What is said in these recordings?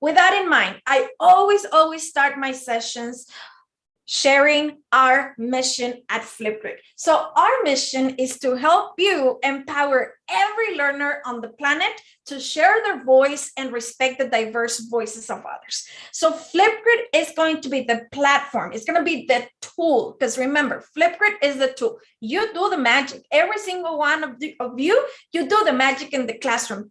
with that in mind, I always, always start my sessions sharing our mission at Flipgrid. So our mission is to help you empower every learner on the planet to share their voice and respect the diverse voices of others. So Flipgrid is going to be the platform. It's going to be the tool because remember, Flipgrid is the tool. You do the magic. Every single one of, the, of you, you do the magic in the classroom.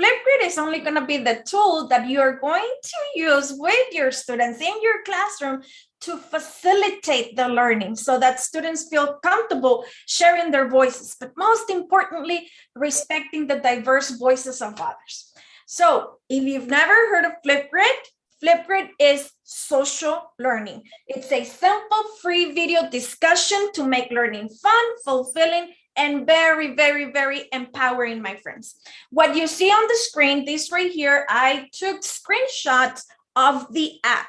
Flipgrid is only going to be the tool that you're going to use with your students in your classroom to facilitate the learning so that students feel comfortable sharing their voices, but most importantly, respecting the diverse voices of others. So if you've never heard of Flipgrid, Flipgrid is social learning. It's a simple free video discussion to make learning fun, fulfilling, and very, very, very empowering, my friends. What you see on the screen, this right here, I took screenshots of the app.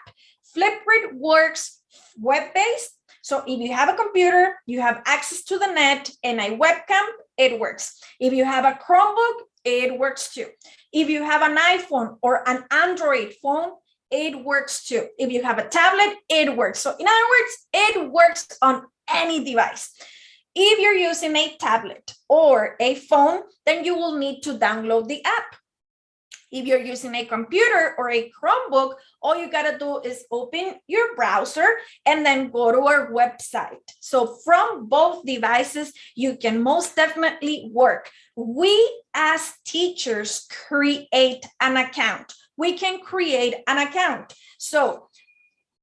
Flipgrid works web-based. So if you have a computer, you have access to the net and a webcam, it works. If you have a Chromebook, it works too. If you have an iPhone or an Android phone, it works too. If you have a tablet, it works. So in other words, it works on any device. If you're using a tablet or a phone, then you will need to download the app. If you're using a computer or a Chromebook, all you gotta do is open your browser and then go to our website. So from both devices, you can most definitely work. We as teachers create an account. We can create an account. So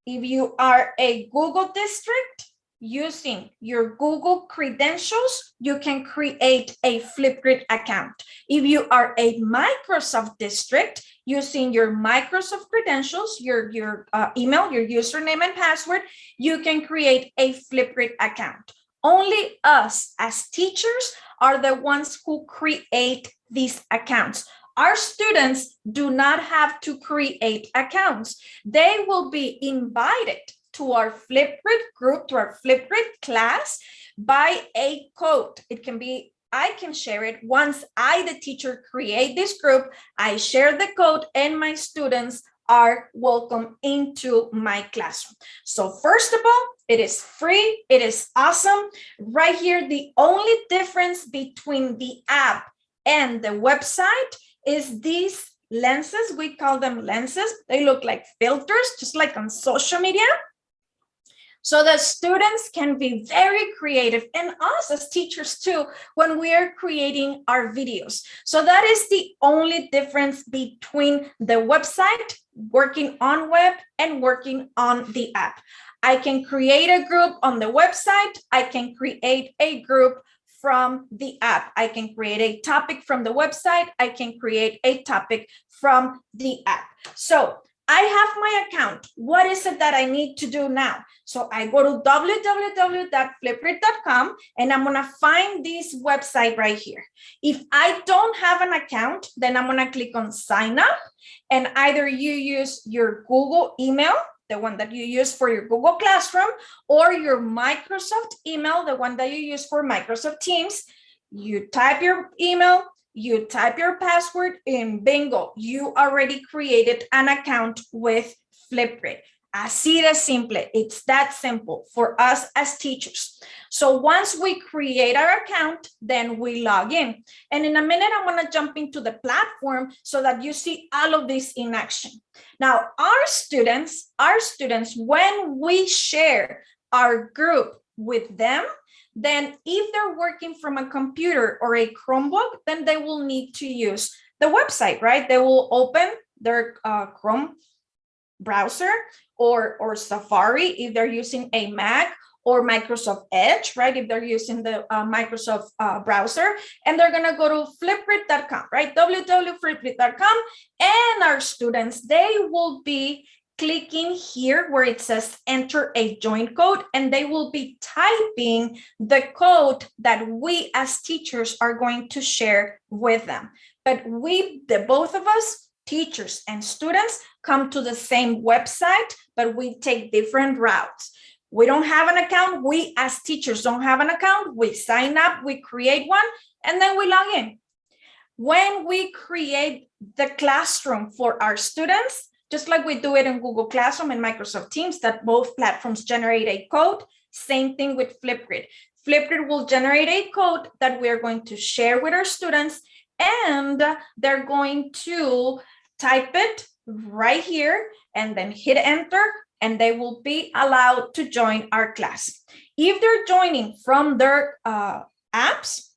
if you are a Google district, using your Google credentials, you can create a Flipgrid account. If you are a Microsoft district, using your Microsoft credentials, your, your uh, email, your username and password, you can create a Flipgrid account. Only us as teachers are the ones who create these accounts. Our students do not have to create accounts. They will be invited to our Flipgrid group, to our Flipgrid class by a code. It can be, I can share it. Once I, the teacher, create this group, I share the code and my students are welcome into my classroom. So first of all, it is free. It is awesome. Right here, the only difference between the app and the website is these lenses. We call them lenses. They look like filters, just like on social media so that students can be very creative and us as teachers too when we are creating our videos. So that is the only difference between the website, working on web and working on the app. I can create a group on the website. I can create a group from the app. I can create a topic from the website. I can create a topic from the app. So I have my account. What is it that I need to do now? So I go to www.flipgrid.com and I'm going to find this website right here. If I don't have an account, then I'm going to click on sign up and either you use your Google email, the one that you use for your Google Classroom or your Microsoft email, the one that you use for Microsoft Teams. You type your email, you type your password in bingo, you already created an account with Flipgrid. Así de simple, it's that simple for us as teachers. So once we create our account, then we log in. And in a minute, I'm gonna jump into the platform so that you see all of this in action. Now, our students, our students, when we share our group with them, then if they're working from a computer or a Chromebook, then they will need to use the website, right? They will open their uh, Chrome browser or, or Safari if they're using a Mac or Microsoft Edge, right? If they're using the uh, Microsoft uh, browser, and they're gonna go to flipgrid.com, right? www.flipgrid.com, and our students, they will be clicking here where it says enter a join code and they will be typing the code that we as teachers are going to share with them. But we, the both of us, teachers and students, come to the same website, but we take different routes. We don't have an account. We as teachers don't have an account. We sign up, we create one, and then we log in. When we create the classroom for our students, just like we do it in Google Classroom and Microsoft Teams, that both platforms generate a code. Same thing with Flipgrid. Flipgrid will generate a code that we're going to share with our students and they're going to type it right here and then hit enter and they will be allowed to join our class. If they're joining from their uh, apps,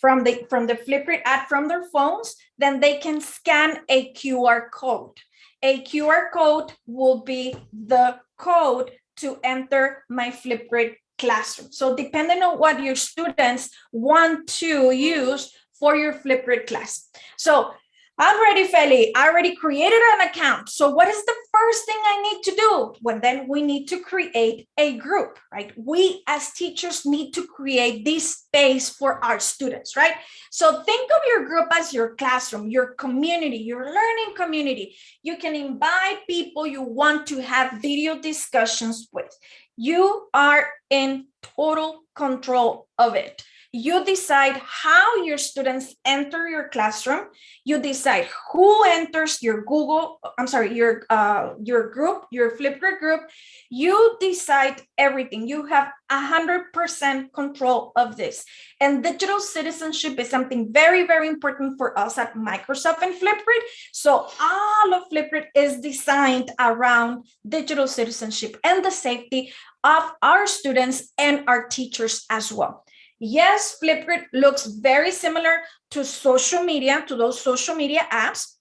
from the from the Flipgrid app from their phones, then they can scan a QR code. A QR code will be the code to enter my Flipgrid classroom. So depending on what your students want to use for your Flipgrid class. So I'm ready, Feli. I already created an account. So what is the first thing I need to do? Well, then we need to create a group, right? We as teachers need to create this space for our students, right? So think of your group as your classroom, your community, your learning community. You can invite people you want to have video discussions with. You are in total control of it. You decide how your students enter your classroom. You decide who enters your Google, I'm sorry, your uh, your group, your Flipgrid group. You decide everything. You have 100% control of this. And digital citizenship is something very, very important for us at Microsoft and Flipgrid. So all of Flipgrid is designed around digital citizenship and the safety of our students and our teachers as well. Yes, Flipgrid looks very similar to social media, to those social media apps,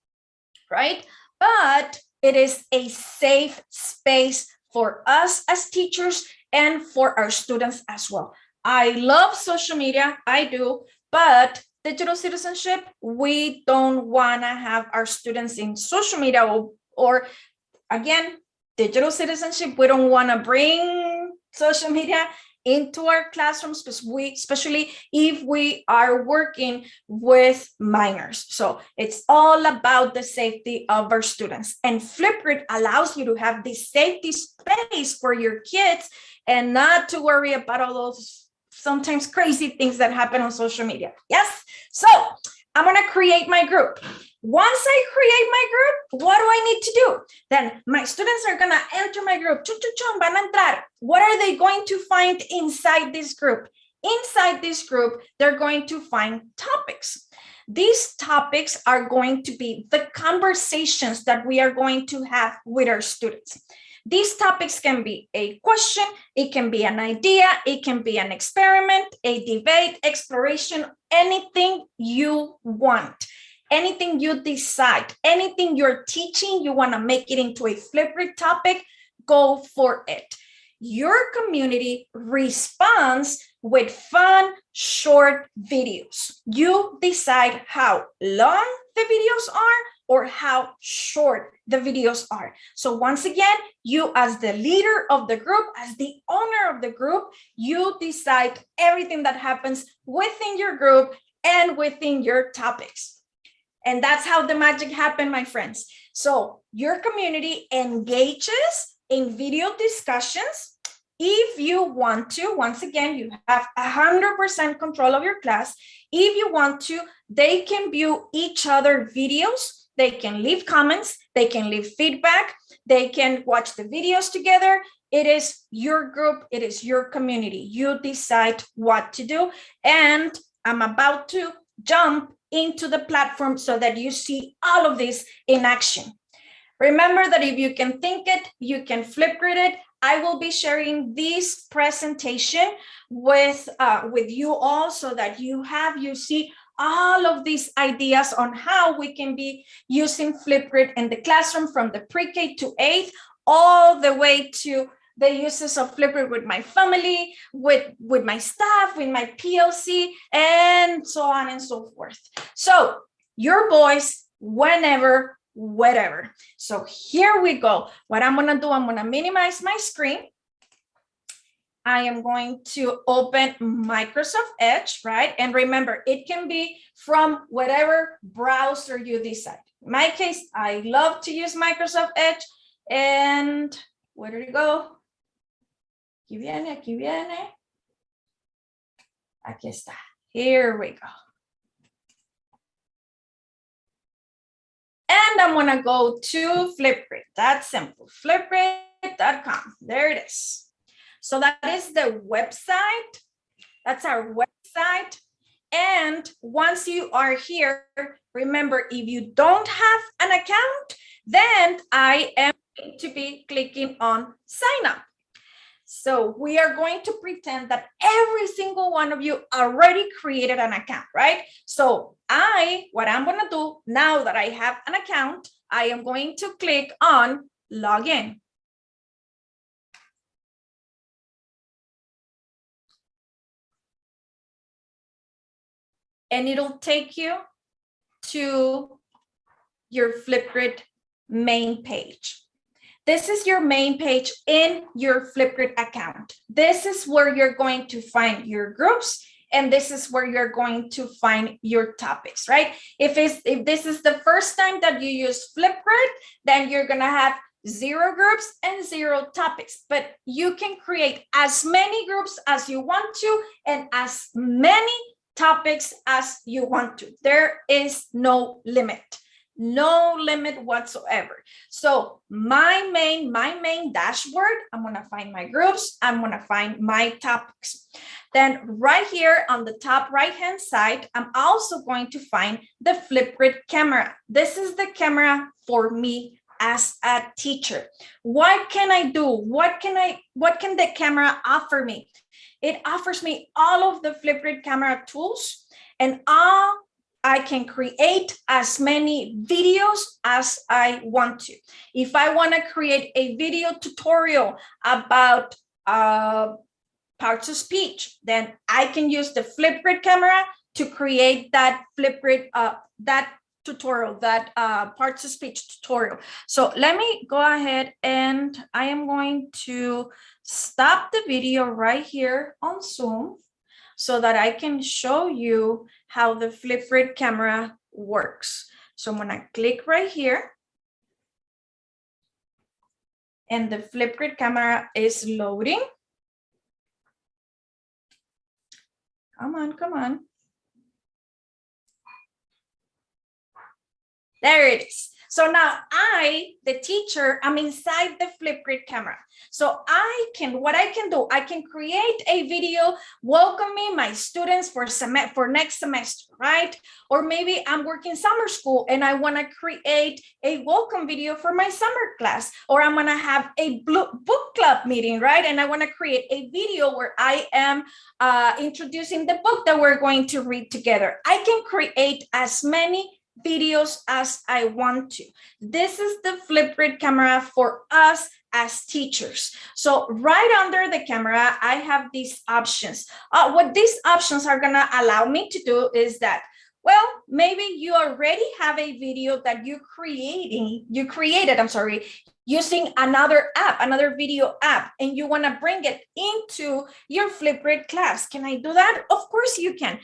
right? But it is a safe space for us as teachers and for our students as well. I love social media, I do, but digital citizenship, we don't want to have our students in social media or, or again, digital citizenship, we don't want to bring social media into our classrooms, especially if we are working with minors. So it's all about the safety of our students. And Flipgrid allows you to have this safety space for your kids and not to worry about all those sometimes crazy things that happen on social media. Yes. So I'm going to create my group. Once I create my group, what do I need to do? Then my students are going to enter my group. Van a entrar. What are they going to find inside this group? Inside this group, they're going to find topics. These topics are going to be the conversations that we are going to have with our students. These topics can be a question, it can be an idea, it can be an experiment, a debate, exploration, anything you want, anything you decide, anything you're teaching, you want to make it into a Flipgrid topic, go for it. Your community responds with fun, short videos. You decide how long the videos are or how short the videos are. So once again, you as the leader of the group, as the owner of the group, you decide everything that happens within your group and within your topics. And that's how the magic happened, my friends. So your community engages in video discussions. If you want to, once again, you have 100% control of your class. If you want to, they can view each other videos they can leave comments, they can leave feedback, they can watch the videos together. It is your group, it is your community. You decide what to do. And I'm about to jump into the platform so that you see all of this in action. Remember that if you can think it, you can Flipgrid it. I will be sharing this presentation with uh, with you all so that you have, you see all of these ideas on how we can be using Flipgrid in the classroom from the pre-K to eighth, all the way to the uses of Flipgrid with my family, with, with my staff, with my PLC, and so on and so forth. So your voice, whenever, whatever. So here we go. What I'm gonna do, I'm gonna minimize my screen. I am going to open Microsoft Edge, right? And remember, it can be from whatever browser you decide. In my case, I love to use Microsoft Edge. And where did it go? Aquí viene, aquí viene. Aquí está. Here we go. And I'm gonna go to Flipgrid. That's simple, flipgrid.com. There it is. So that is the website. That's our website. And once you are here, remember, if you don't have an account, then I am going to be clicking on sign up. So we are going to pretend that every single one of you already created an account, right? So I, what I'm gonna do now that I have an account, I am going to click on login. And it'll take you to your Flipgrid main page. This is your main page in your Flipgrid account. This is where you're going to find your groups and this is where you're going to find your topics, right? If it's if this is the first time that you use Flipgrid, then you're gonna have zero groups and zero topics, but you can create as many groups as you want to and as many topics as you want to. There is no limit no limit whatsoever. So my main, my main dashboard, I'm gonna find my groups, I'm gonna find my topics. Then right here on the top right-hand side, I'm also going to find the Flipgrid camera. This is the camera for me as a teacher. What can I do? What can I, what can the camera offer me? It offers me all of the Flipgrid camera tools and all I can create as many videos as I want to. If I want to create a video tutorial about uh, parts of speech, then I can use the Flipgrid camera to create that Flipgrid, uh, that tutorial, that uh, parts of speech tutorial. So let me go ahead and I am going to stop the video right here on Zoom so that I can show you how the Flipgrid camera works. So I'm gonna click right here. And the Flipgrid camera is loading. Come on, come on. There it is. So now I, the teacher, I'm inside the Flipgrid camera. So I can, what I can do, I can create a video welcoming my students for sem for next semester, right? Or maybe I'm working summer school and I want to create a welcome video for my summer class, or I'm going to have a book club meeting, right? And I want to create a video where I am uh, introducing the book that we're going to read together. I can create as many videos as I want to. This is the Flipgrid camera for us as teachers. So right under the camera, I have these options. Uh, what these options are gonna allow me to do is that well, maybe you already have a video that you creating, you created, I'm sorry, using another app, another video app, and you want to bring it into your Flipgrid class. Can I do that? Of course you can.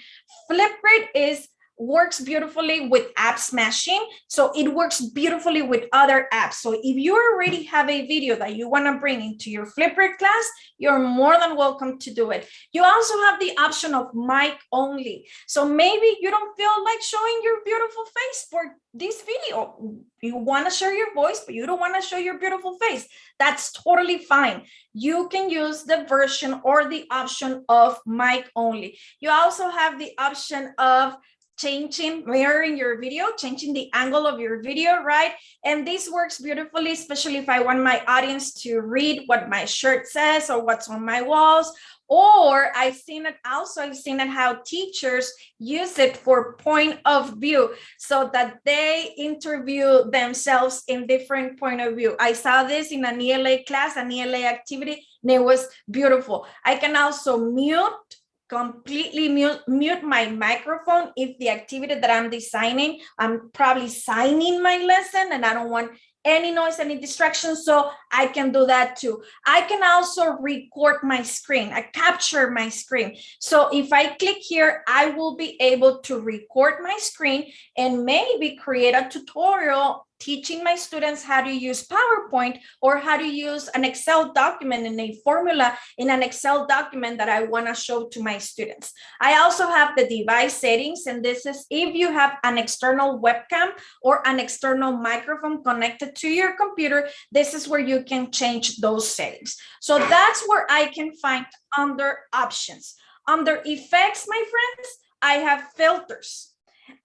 Flipgrid is works beautifully with app smashing. So it works beautifully with other apps. So if you already have a video that you want to bring into your Flipgrid class, you're more than welcome to do it. You also have the option of mic only. So maybe you don't feel like showing your beautiful face for this video. You want to share your voice, but you don't want to show your beautiful face. That's totally fine. You can use the version or the option of mic only. You also have the option of changing, mirroring your video, changing the angle of your video, right? And this works beautifully, especially if I want my audience to read what my shirt says or what's on my walls. Or I've seen it also, I've seen it how teachers use it for point of view so that they interview themselves in different point of view. I saw this in an ELA class, an ELA activity, and it was beautiful. I can also mute completely mute, mute my microphone if the activity that I'm designing, I'm probably signing my lesson and I don't want any noise, any distraction, so I can do that too. I can also record my screen, I capture my screen. So if I click here, I will be able to record my screen and maybe create a tutorial teaching my students how to use PowerPoint or how to use an Excel document in a formula in an Excel document that I want to show to my students. I also have the device settings, and this is if you have an external webcam or an external microphone connected to your computer, this is where you can change those settings. So that's where I can find under options. Under effects, my friends, I have filters.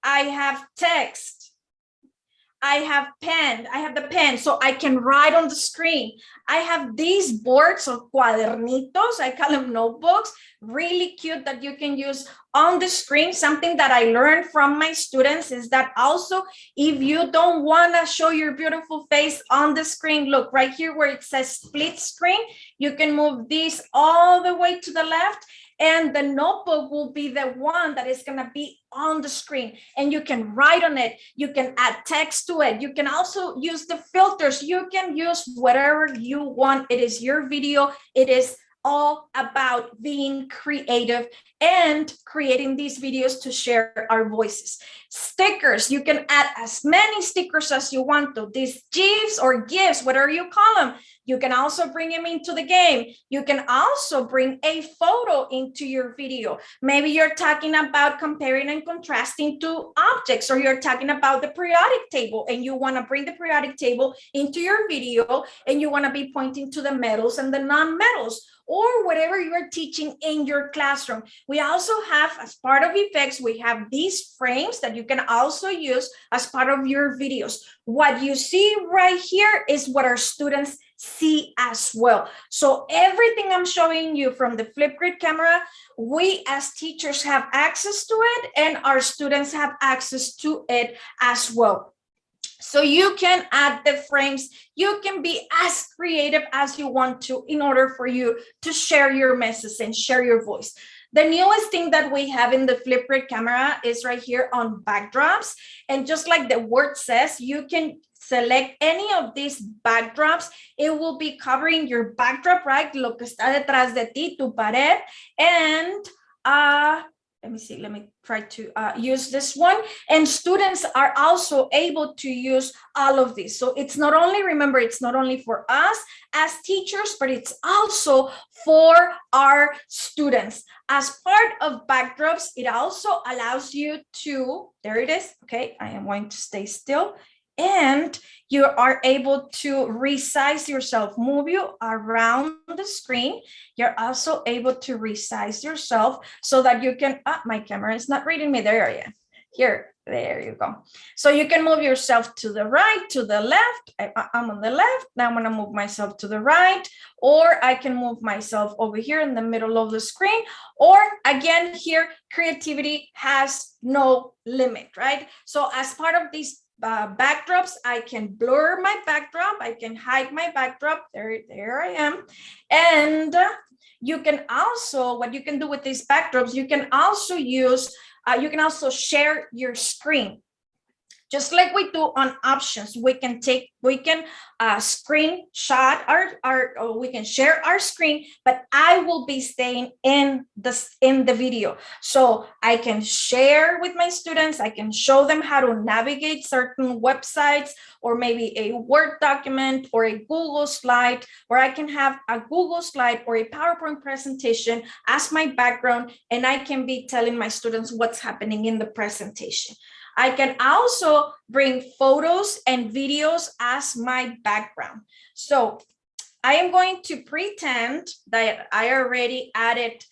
I have text. I have pen, I have the pen, so I can write on the screen. I have these boards of cuadernitos, I call them notebooks, really cute that you can use on the screen. Something that I learned from my students is that also, if you don't wanna show your beautiful face on the screen, look right here where it says split screen, you can move this all the way to the left and the notebook will be the one that is going to be on the screen and you can write on it. You can add text to it. You can also use the filters. You can use whatever you want. It is your video. It is all about being creative and creating these videos to share our voices. Stickers, you can add as many stickers as you want to. These GIFs or GIFs, whatever you call them, you can also bring them into the game. You can also bring a photo into your video. Maybe you're talking about comparing and contrasting two objects, or you're talking about the periodic table and you want to bring the periodic table into your video and you want to be pointing to the metals and the non-metals or whatever you are teaching in your classroom. We also have, as part of effects, we have these frames that you can also use as part of your videos. What you see right here is what our students see as well. So everything I'm showing you from the Flipgrid camera, we as teachers have access to it and our students have access to it as well. So you can add the frames, you can be as creative as you want to in order for you to share your message and share your voice. The newest thing that we have in the Flipgrid camera is right here on backdrops. And just like the word says, you can select any of these backdrops. It will be covering your backdrop, right? Lo que está detrás de ti, tu pared. And uh, let me see, let me try to uh, use this one. And students are also able to use all of these. So it's not only, remember, it's not only for us as teachers, but it's also for our students. As part of backdrops, it also allows you to, there it is. Okay, I am going to stay still and you are able to resize yourself, move you around the screen. You're also able to resize yourself so that you can, ah, my camera is not reading me there yeah. Here, there you go. So you can move yourself to the right, to the left. I, am on the left. Now I'm gonna move myself to the right, or I can move myself over here in the middle of the screen. Or again, here, creativity has no limit, right? So as part of this uh, backdrops, I can blur my backdrop, I can hide my backdrop, there, there I am. And you can also, what you can do with these backdrops, you can also use, uh, you can also share your screen just like we do on options we can take we can uh screenshot our our or we can share our screen but i will be staying in this in the video. So i can share with my students i can show them how to navigate certain websites or maybe a word document or a google slide or i can have a google slide or a powerpoint presentation as my background and i can be telling my students what's happening in the presentation I can also bring photos and videos as my background. So I am going to pretend that I already added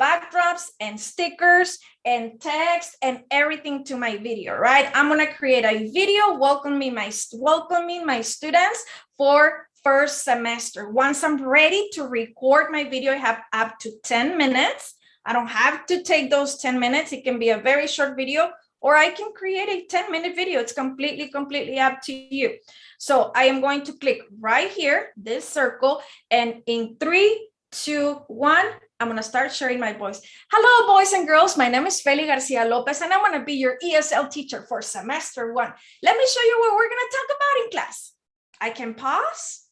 backdrops and stickers and text and everything to my video, right? I'm gonna create a video welcoming my, welcoming my students for first semester. Once I'm ready to record my video, I have up to 10 minutes. I don't have to take those 10 minutes. It can be a very short video or I can create a 10 minute video. It's completely, completely up to you. So I am going to click right here, this circle, and in three, two, one, I'm going to start sharing my voice. Hello, boys and girls. My name is Feli Garcia Lopez, and I'm going to be your ESL teacher for semester one. Let me show you what we're going to talk about in class. I can pause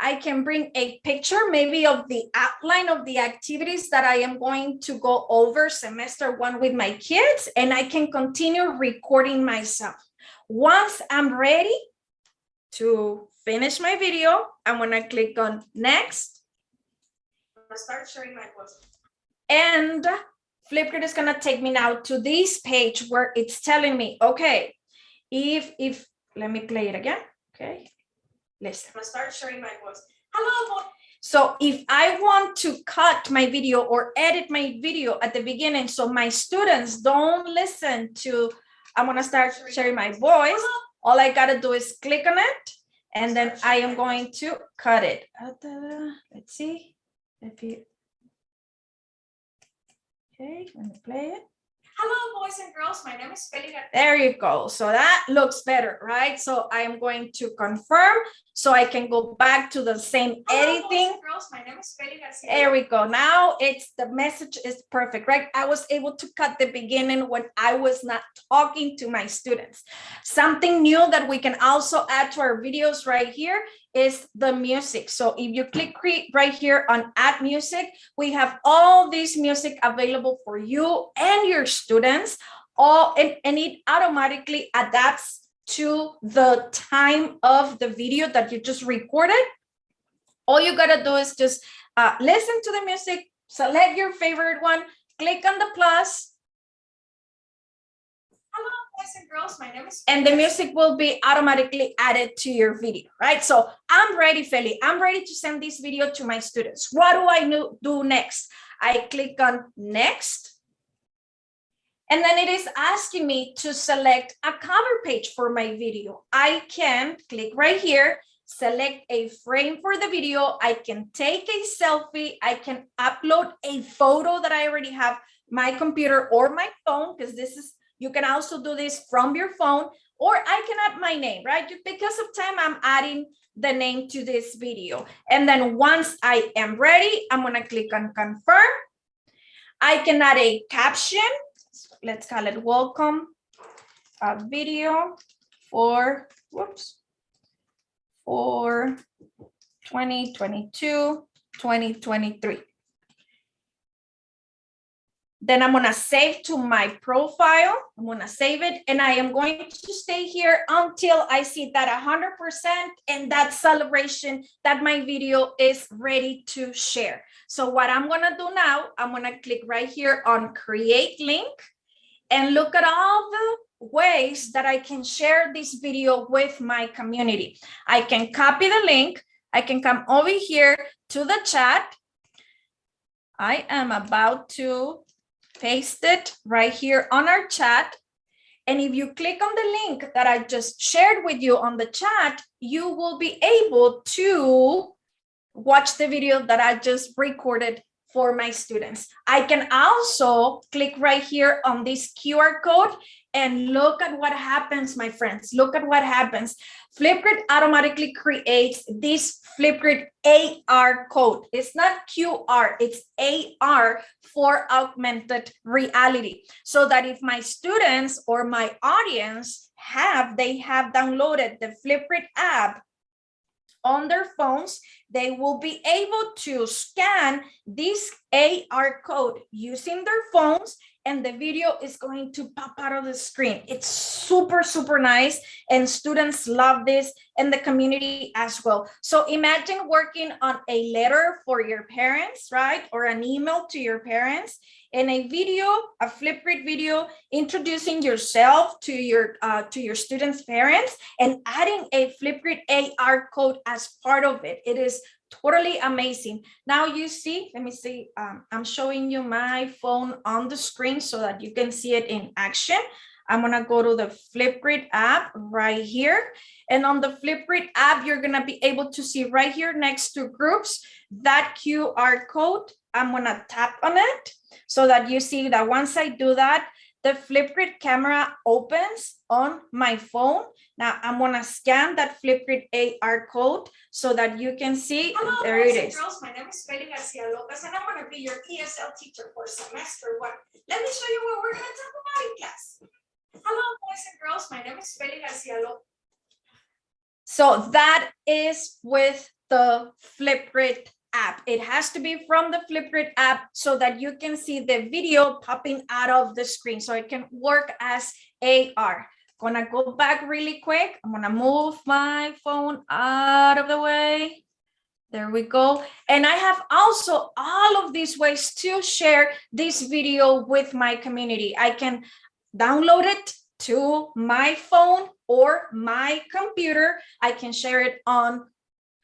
I can bring a picture maybe of the outline of the activities that I am going to go over semester one with my kids, and I can continue recording myself. Once I'm ready to finish my video, I'm gonna click on next. Start sharing my voice. And Flipgrid is gonna take me now to this page where it's telling me, okay, if, if, let me play it again, okay? Listen, I'm gonna start sharing my voice. Hello, boy. So if I want to cut my video or edit my video at the beginning, so my students don't listen to, I'm gonna start sharing my voice. All I gotta do is click on it and then I am going to cut it. Let's see if you. Okay, let me play it. Hello, boys and girls. My name is Feli. Gar- There you go. So that looks better, right? So I am going to confirm so I can go back to the same editing. Girls, my name is Feli Garcia. There we go. Now it's the message is perfect, right? I was able to cut the beginning when I was not talking to my students. Something new that we can also add to our videos right here is the music. So if you click right here on add music, we have all this music available for you and your students. All and, and it automatically adapts to the time of the video that you just recorded. All you gotta do is just uh, listen to the music, select your favorite one, click on the plus, Hello, boys and girls. My name is. and the music will be automatically added to your video, right? So I'm ready, Feli. I'm ready to send this video to my students. What do I do next? I click on next. And then it is asking me to select a cover page for my video. I can click right here, select a frame for the video. I can take a selfie. I can upload a photo that I already have my computer or my phone, because this is you can also do this from your phone, or I can add my name, right? Because of time, I'm adding the name to this video. And then once I am ready, I'm gonna click on confirm. I can add a caption. Let's call it welcome a video for, whoops, for 2022, 2023. Then I'm gonna save to my profile. I'm gonna save it and I am going to stay here until I see that 100% and that celebration that my video is ready to share. So what I'm gonna do now, I'm gonna click right here on create link and look at all the ways that I can share this video with my community. I can copy the link. I can come over here to the chat. I am about to paste it right here on our chat. And if you click on the link that I just shared with you on the chat, you will be able to watch the video that I just recorded for my students. I can also click right here on this QR code and look at what happens, my friends. Look at what happens. Flipgrid automatically creates this Flipgrid AR code. It's not QR, it's AR for augmented reality. So that if my students or my audience have, they have downloaded the Flipgrid app on their phones, they will be able to scan this AR code using their phones and the video is going to pop out of the screen. It's super, super nice and students love this and the community as well. So imagine working on a letter for your parents, right? Or an email to your parents and a video, a Flipgrid video introducing yourself to your uh, to your students' parents and adding a Flipgrid AR code as part of it. It is totally amazing. Now you see, let me see, um, I'm showing you my phone on the screen so that you can see it in action. I'm gonna go to the Flipgrid app right here. And on the Flipgrid app, you're gonna be able to see right here next to groups, that QR code. I'm gonna tap on it so that you see that once I do that, the Flipgrid camera opens on my phone. Now I'm gonna scan that Flipgrid AR code so that you can see, Hello, there boys it and is. girls. My name is Feli Garcia Lopez, and I'm going to be your ESL teacher for semester one. Let me show you what we're going to talk about in class. Hello, boys and girls. My name is Feli Garcia Lopez. So that is with the Flipgrid app. It has to be from the Flipgrid app so that you can see the video popping out of the screen so it can work as AR. gonna go back really quick. I'm gonna move my phone out of the way. There we go. And I have also all of these ways to share this video with my community. I can download it to my phone or my computer. I can share it on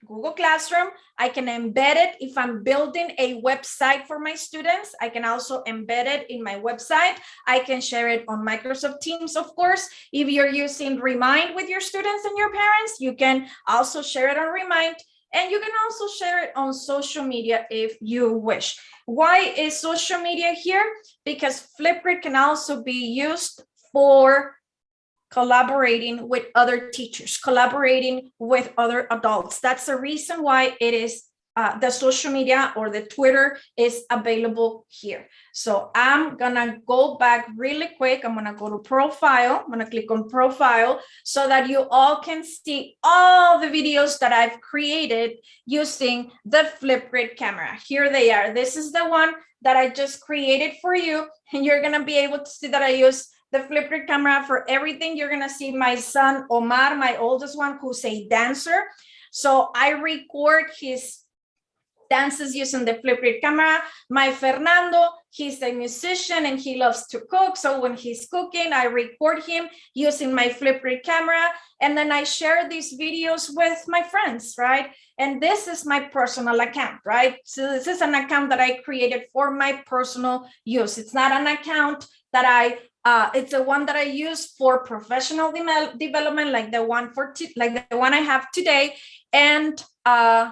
Google Classroom. I can embed it if I'm building a website for my students. I can also embed it in my website. I can share it on Microsoft Teams, of course. If you're using Remind with your students and your parents, you can also share it on Remind. And you can also share it on social media if you wish. Why is social media here? Because Flipgrid can also be used for collaborating with other teachers, collaborating with other adults. That's the reason why it is uh, the social media or the Twitter is available here. So I'm gonna go back really quick. I'm gonna go to profile. I'm gonna click on profile so that you all can see all the videos that I've created using the Flipgrid camera. Here they are. This is the one that I just created for you. And you're gonna be able to see that I use the Flipgrid camera for everything. You're gonna see my son, Omar, my oldest one, who's a dancer. So I record his dances using the Flipgrid camera. My Fernando, he's a musician and he loves to cook. So when he's cooking, I record him using my Flipgrid camera. And then I share these videos with my friends, right? And this is my personal account, right? So this is an account that I created for my personal use. It's not an account that I uh, it's the one that I use for professional de development, like the one for like the one I have today. And uh,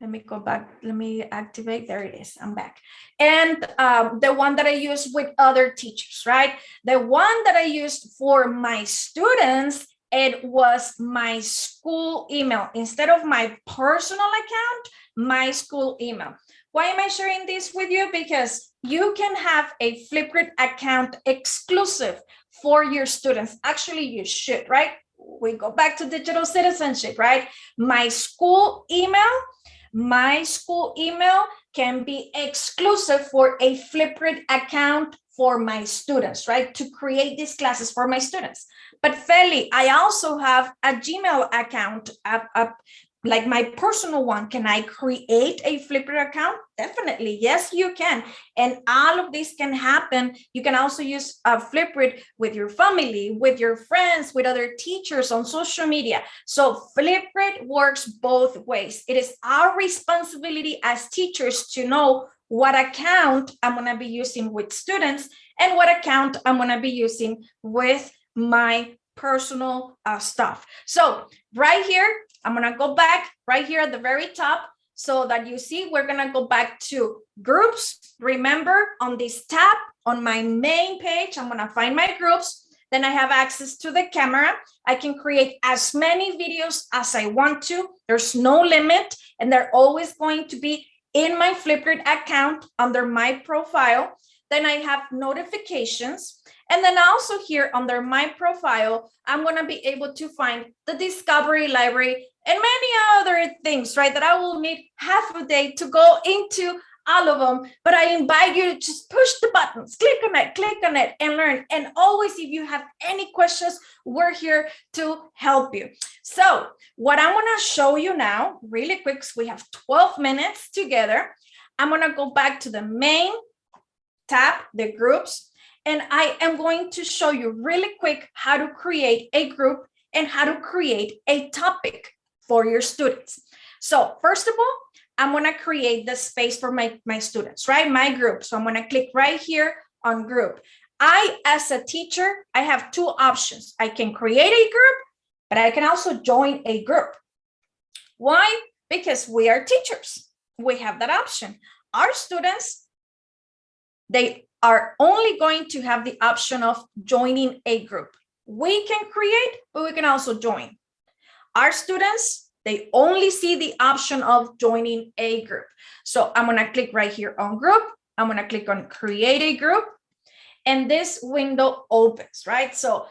let me go back. Let me activate. There it is. I'm back. And um, the one that I use with other teachers, right? The one that I used for my students, it was my school email instead of my personal account, my school email. Why am I sharing this with you? Because you can have a Flipgrid account exclusive for your students. Actually, you should, right? We go back to digital citizenship, right? My school email, my school email can be exclusive for a Flipgrid account for my students, right? To create these classes for my students. But Feli, I also have a Gmail account, a, a like my personal one, can I create a Flipgrid account? Definitely, yes, you can. And all of this can happen. You can also use a Flipgrid with your family, with your friends, with other teachers on social media. So Flipgrid works both ways. It is our responsibility as teachers to know what account I'm gonna be using with students and what account I'm gonna be using with my personal uh, stuff. So right here, I'm gonna go back right here at the very top so that you see we're gonna go back to groups. Remember on this tab on my main page, I'm gonna find my groups. Then I have access to the camera. I can create as many videos as I want to. There's no limit and they're always going to be in my Flipgrid account under my profile. Then I have notifications. And then also here under my profile, I'm going to be able to find the discovery library and many other things, right? That I will need half a day to go into all of them, but I invite you to just push the buttons, click on it, click on it and learn. And always, if you have any questions, we're here to help you. So what I'm gonna show you now really quick, we have 12 minutes together. I'm gonna go back to the main tab, the groups, and I am going to show you really quick how to create a group and how to create a topic for your students. So first of all, I'm going to create the space for my, my students, right? My group. So I'm going to click right here on group. I, as a teacher, I have two options. I can create a group, but I can also join a group. Why? Because we are teachers. We have that option. Our students, they are only going to have the option of joining a group. We can create, but we can also join. Our students, they only see the option of joining a group. So I'm going to click right here on group. I'm going to click on create a group. And this window opens, right? So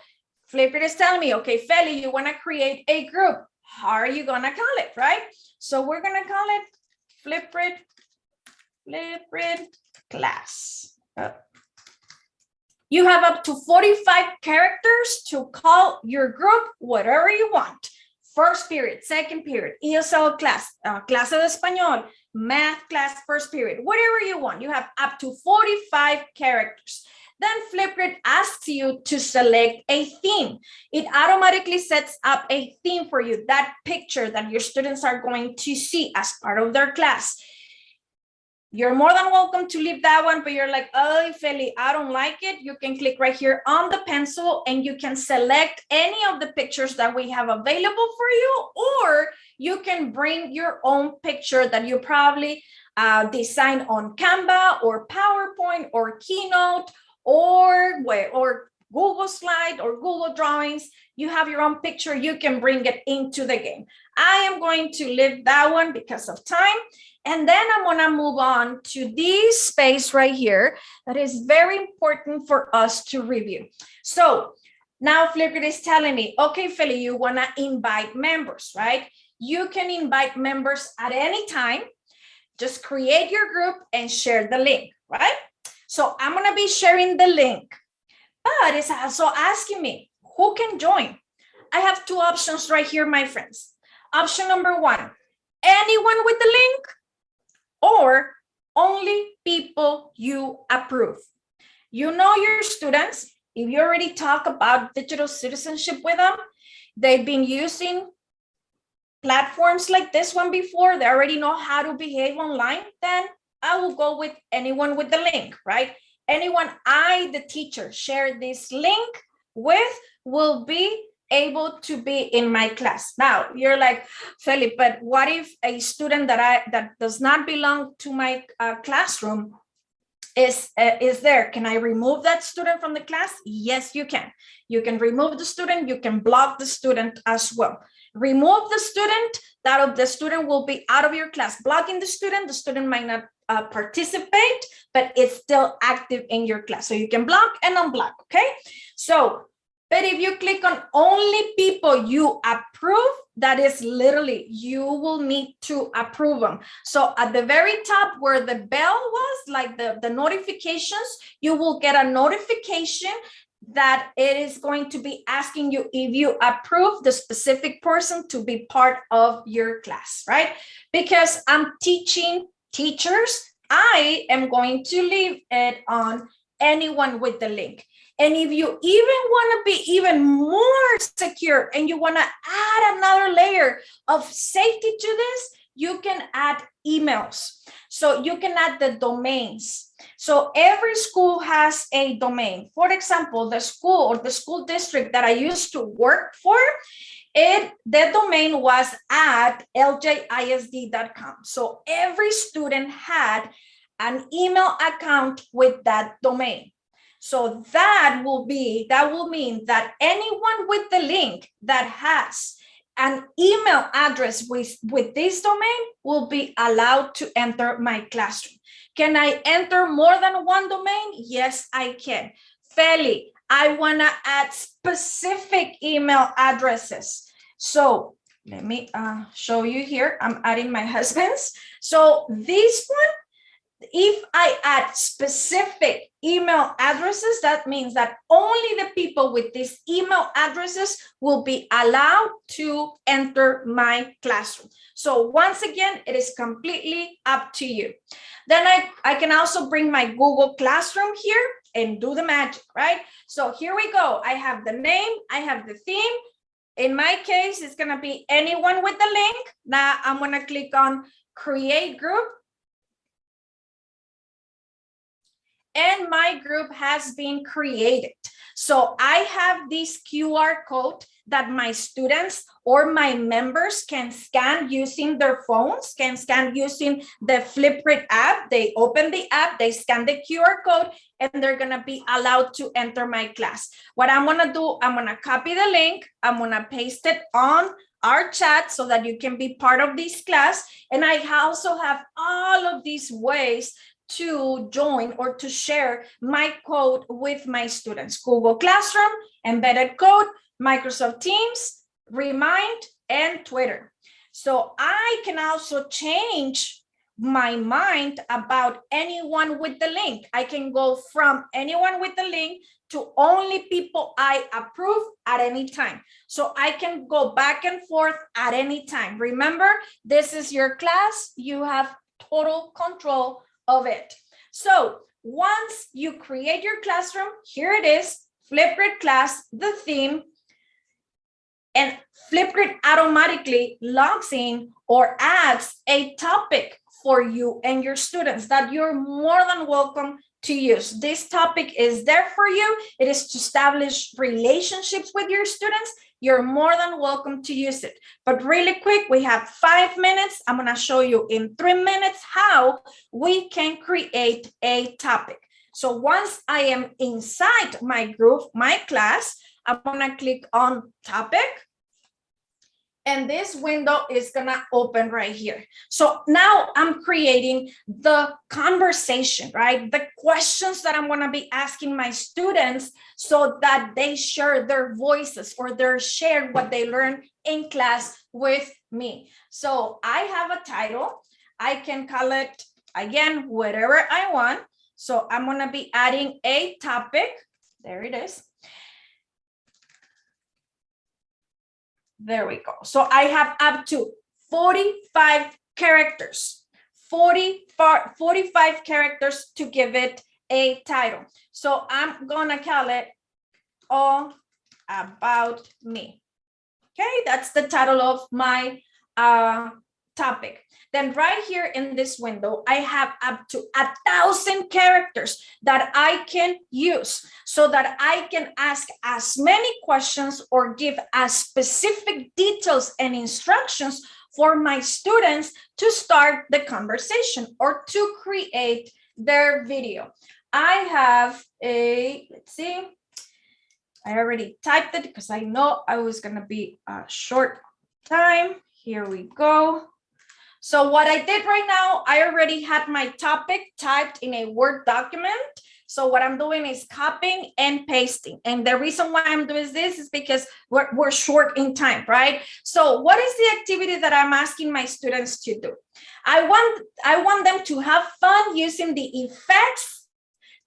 Flipgrid is telling me, okay, Feli, you want to create a group. How are you going to call it, right? So we're going to call it Flipgrid, Flipgrid class. You have up to 45 characters to call your group whatever you want. First period, second period, ESL class, uh, clase de español, math class, first period, whatever you want. You have up to 45 characters. Then Flipgrid asks you to select a theme. It automatically sets up a theme for you, that picture that your students are going to see as part of their class. You're more than welcome to leave that one, but you're like, oh, Feli, I don't like it. You can click right here on the pencil and you can select any of the pictures that we have available for you, or you can bring your own picture that you probably uh, design on Canva or PowerPoint or Keynote or or Google Slide or Google Drawings, you have your own picture, you can bring it into the game. I am going to leave that one because of time. And then I'm gonna move on to this space right here that is very important for us to review. So now Flipgrid is telling me, okay, Feli, you wanna invite members, right? You can invite members at any time. Just create your group and share the link, right? So I'm going to be sharing the link, but it's also asking me who can join. I have two options right here, my friends. Option number one, anyone with the link or only people you approve. You know your students, if you already talk about digital citizenship with them, they've been using platforms like this one before, they already know how to behave online, then I will go with anyone with the link, right? Anyone I, the teacher, share this link with will be able to be in my class. Now you're like, Felipe, but what if a student that I that does not belong to my uh, classroom is uh, is there? Can I remove that student from the class? Yes, you can. You can remove the student. You can block the student as well. Remove the student. That of the student will be out of your class. Blocking the student, the student might not uh, participate, but it's still active in your class. So you can block and unblock, okay? So, but if you click on only people you approve, that is literally, you will need to approve them. So at the very top where the bell was, like the, the notifications, you will get a notification that it is going to be asking you if you approve the specific person to be part of your class, right? Because I'm teaching teachers, I am going to leave it on anyone with the link. And if you even want to be even more secure and you want to add another layer of safety to this, you can add emails. So you can add the domains. So every school has a domain. For example, the school or the school district that I used to work for, it the domain was at ljisd.com. So every student had an email account with that domain. So that will be, that will mean that anyone with the link that has an email address with, with this domain will be allowed to enter my classroom. Can I enter more than one domain? Yes, I can. Feli, I wanna add specific email addresses. So let me uh, show you here. I'm adding my husband's. So this one, if I add specific email addresses, that means that only the people with these email addresses will be allowed to enter my classroom. So once again, it is completely up to you. Then I, I can also bring my Google Classroom here and do the magic, right? So here we go. I have the name, I have the theme, in my case, it's going to be anyone with the link. Now I'm going to click on create group. And my group has been created. So I have this QR code that my students or my members can scan using their phones, can scan using the Flipgrid app. They open the app, they scan the QR code, and they're gonna be allowed to enter my class. What I'm gonna do, I'm gonna copy the link, I'm gonna paste it on our chat so that you can be part of this class. And I also have all of these ways to join or to share my code with my students. Google Classroom, embedded code, Microsoft Teams, Remind, and Twitter. So I can also change my mind about anyone with the link. I can go from anyone with the link to only people I approve at any time. So I can go back and forth at any time. Remember, this is your class. You have total control of it. So once you create your classroom, here it is, Flipgrid class, the theme, and Flipgrid automatically logs in or adds a topic for you and your students that you're more than welcome to use. This topic is there for you. It is to establish relationships with your students. You're more than welcome to use it. But really quick, we have five minutes. I'm going to show you in three minutes how we can create a topic. So once I am inside my group, my class, I'm going to click on topic and this window is gonna open right here. So now I'm creating the conversation, right? The questions that I'm gonna be asking my students so that they share their voices or they share what they learn in class with me. So I have a title. I can call it, again, whatever I want. So I'm gonna be adding a topic. There it is. There we go. So I have up to 45 characters, 40, 45 characters to give it a title. So I'm gonna call it all about me. Okay, that's the title of my uh, topic. Then right here in this window, I have up to a thousand characters that I can use so that I can ask as many questions or give as specific details and instructions for my students to start the conversation or to create their video. I have a, let's see, I already typed it because I know I was going to be a short time. Here we go. So what I did right now, I already had my topic typed in a Word document. So what I'm doing is copying and pasting. And the reason why I'm doing this is because we're, we're short in time, right? So what is the activity that I'm asking my students to do? I want, I want them to have fun using the effects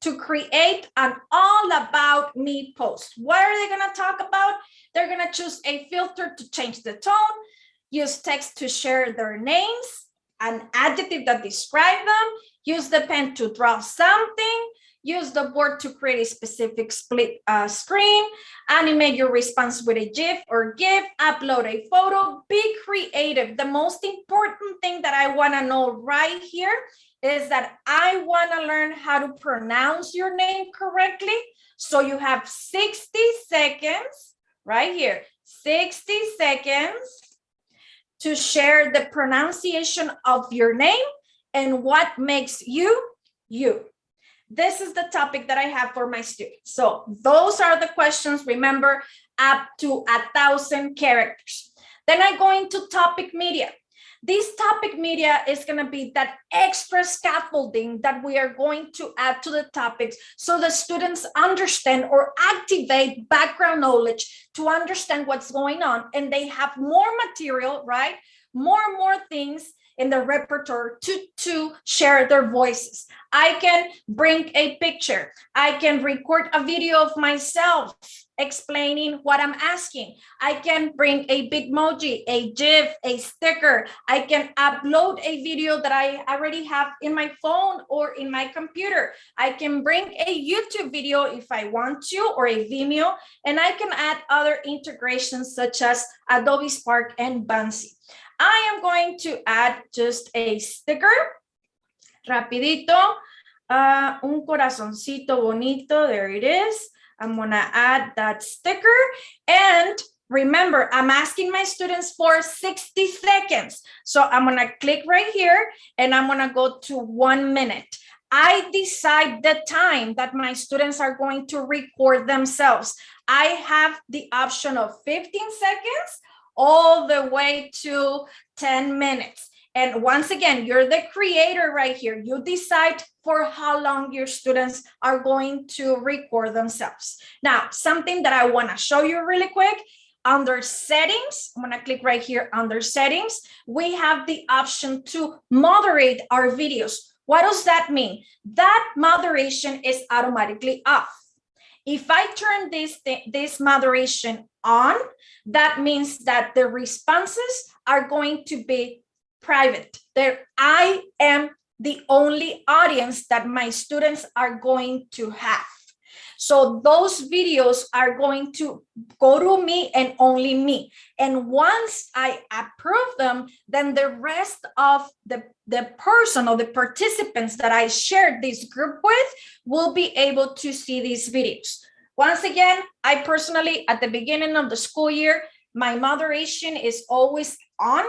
to create an all about me post. What are they gonna talk about? They're gonna choose a filter to change the tone, use text to share their names, an adjective that describe them, use the pen to draw something, use the board to create a specific split uh, screen, animate your response with a GIF or GIF, upload a photo, be creative. The most important thing that I wanna know right here is that I wanna learn how to pronounce your name correctly. So you have 60 seconds right here, 60 seconds to share the pronunciation of your name and what makes you you. This is the topic that I have for my students. So those are the questions, remember, up to a thousand characters. Then I go into topic media. This topic media is going to be that extra scaffolding that we are going to add to the topics so the students understand or activate background knowledge to understand what's going on and they have more material, right? More and more things in the repertoire to, to share their voices. I can bring a picture. I can record a video of myself explaining what I'm asking. I can bring a Bitmoji, a GIF, a sticker. I can upload a video that I already have in my phone or in my computer. I can bring a YouTube video if I want to or a Vimeo, and I can add other integrations such as Adobe Spark and Buncee. I am going to add just a sticker, rapidito, uh, un corazoncito bonito, there it is. I'm gonna add that sticker and remember, I'm asking my students for 60 seconds. So I'm gonna click right here and I'm gonna go to one minute. I decide the time that my students are going to record themselves. I have the option of 15 seconds all the way to 10 minutes. And once again, you're the creator right here. You decide for how long your students are going to record themselves. Now, something that I want to show you really quick. under settings, I'm gonna click right here under settings, we have the option to moderate our videos. What does that mean? That moderation is automatically off. If I turn this, this moderation on, that means that the responses are going to be private. There, I am the only audience that my students are going to have. So those videos are going to go to me and only me. And once I approve them, then the rest of the, the person or the participants that I shared this group with will be able to see these videos. Once again, I personally, at the beginning of the school year, my moderation is always on.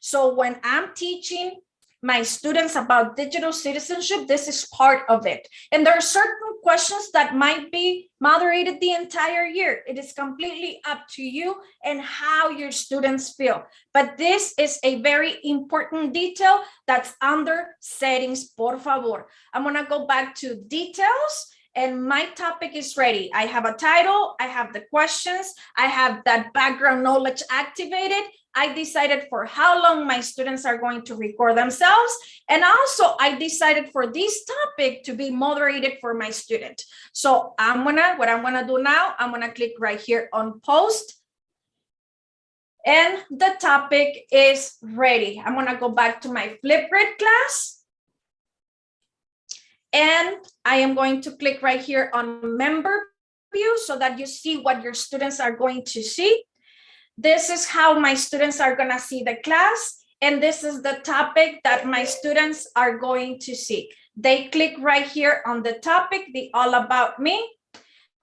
So when I'm teaching my students about digital citizenship, this is part of it. And there are certain questions that might be moderated the entire year. It is completely up to you and how your students feel. But this is a very important detail that's under settings, por favor. I'm gonna go back to details and my topic is ready. I have a title, I have the questions, I have that background knowledge activated, I decided for how long my students are going to record themselves. And also I decided for this topic to be moderated for my student. So I'm gonna, what I'm gonna do now, I'm gonna click right here on post. And the topic is ready. I'm gonna go back to my Flipgrid class. And I am going to click right here on member view so that you see what your students are going to see. This is how my students are going to see the class. And this is the topic that my students are going to see. They click right here on the topic, the all about me.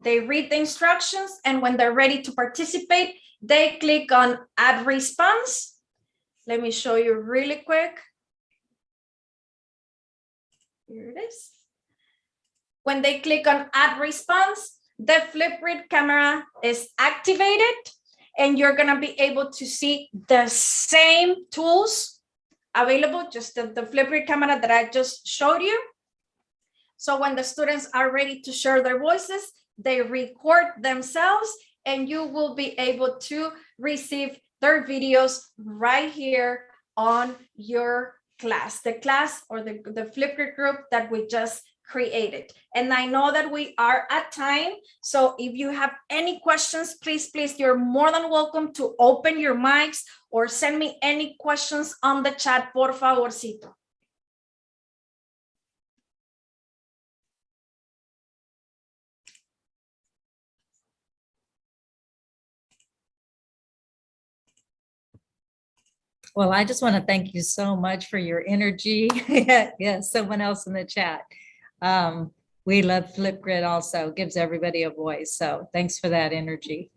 They read the instructions. And when they're ready to participate, they click on add response. Let me show you really quick. Here it is. When they click on add response, the Flipgrid camera is activated and you're going to be able to see the same tools available, just the, the Flipgrid camera that I just showed you. So when the students are ready to share their voices, they record themselves and you will be able to receive their videos right here on your class, the class or the, the Flipgrid group that we just created. And I know that we are at time. So if you have any questions, please, please, you're more than welcome to open your mics or send me any questions on the chat, por favorcito. Well, I just want to thank you so much for your energy. yes, someone else in the chat. Um, we love Flipgrid also, gives everybody a voice. So thanks for that energy.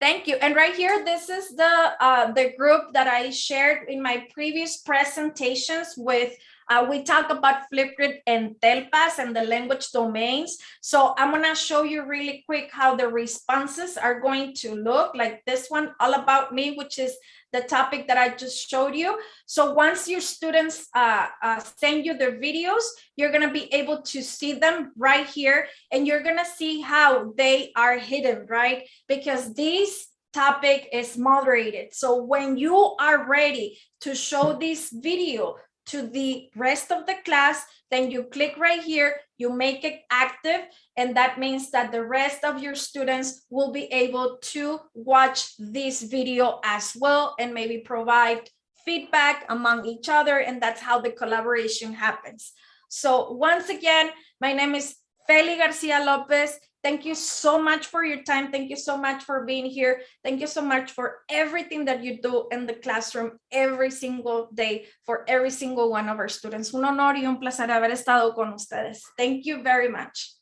Thank you. And right here, this is the uh, the group that I shared in my previous presentations with uh, we talk about Flipgrid and Telpas and the language domains. So I'm going to show you really quick how the responses are going to look like this one, all about me, which is the topic that I just showed you. So once your students uh, uh, send you their videos, you're going to be able to see them right here and you're going to see how they are hidden, right? Because this topic is moderated. So when you are ready to show this video to the rest of the class, then you click right here, you make it active, and that means that the rest of your students will be able to watch this video as well and maybe provide feedback among each other, and that's how the collaboration happens. So once again, my name is Feli Garcia Lopez. Thank you so much for your time. Thank you so much for being here. Thank you so much for everything that you do in the classroom every single day for every single one of our students. Un honor y un placer haber estado con ustedes. Thank you very much.